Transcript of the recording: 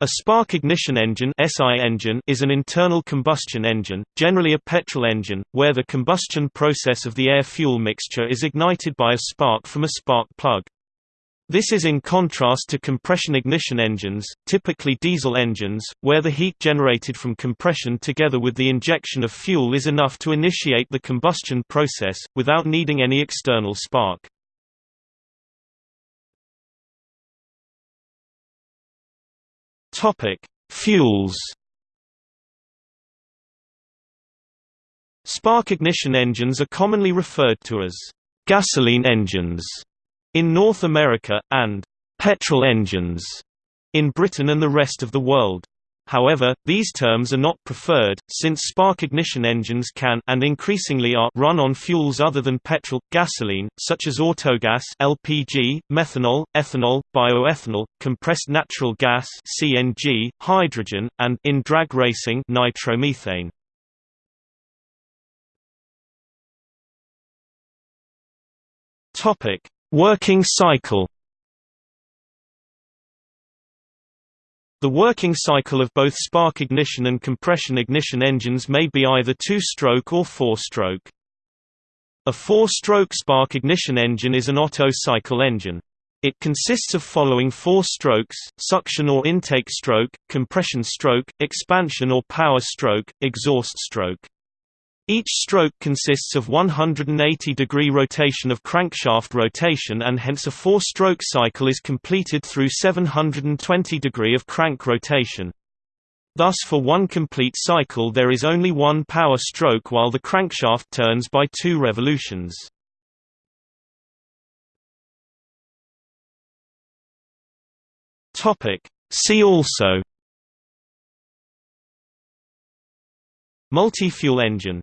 A spark ignition engine is an internal combustion engine, generally a petrol engine, where the combustion process of the air-fuel mixture is ignited by a spark from a spark plug. This is in contrast to compression ignition engines, typically diesel engines, where the heat generated from compression together with the injection of fuel is enough to initiate the combustion process, without needing any external spark. Topic: Fuels. Spark ignition engines are commonly referred to as gasoline engines in North America and petrol engines in Britain and the rest of the world. However, these terms are not preferred, since spark ignition engines can and increasingly are run on fuels other than petrol, gasoline, such as autogas LPG, methanol, ethanol, bioethanol, compressed natural gas CNG, hydrogen, and in drag racing nitromethane. Working cycle The working cycle of both spark ignition and compression ignition engines may be either two-stroke or four-stroke. A four-stroke spark ignition engine is an Otto cycle engine. It consists of following four strokes, suction or intake stroke, compression stroke, expansion or power stroke, exhaust stroke. Each stroke consists of 180-degree rotation of crankshaft rotation and hence a four-stroke cycle is completed through 720 degree of crank rotation. Thus for one complete cycle there is only one power stroke while the crankshaft turns by two revolutions. See also Multi-fuel engine